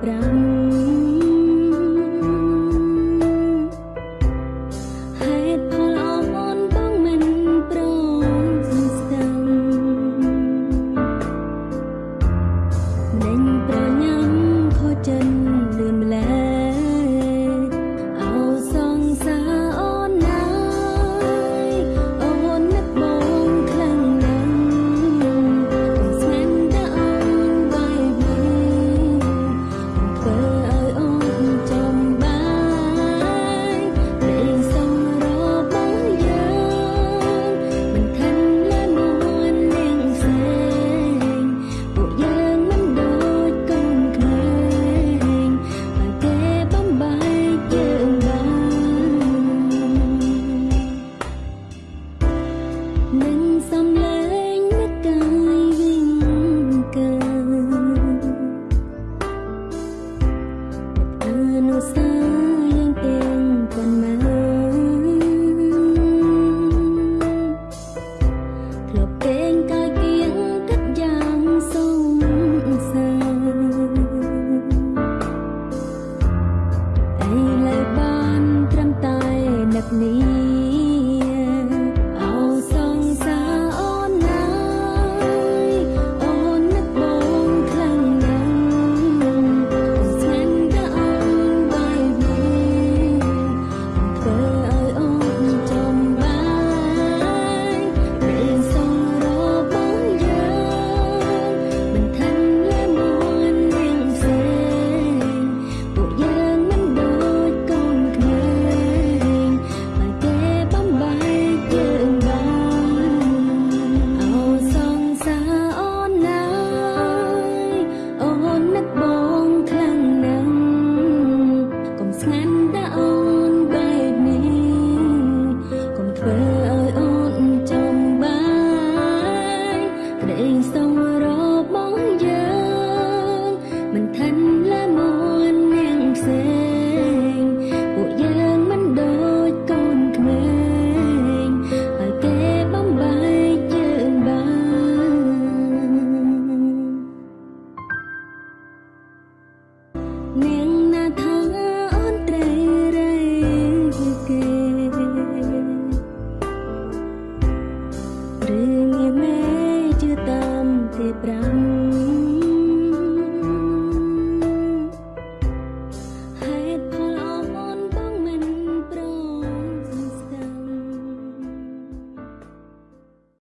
pra mim.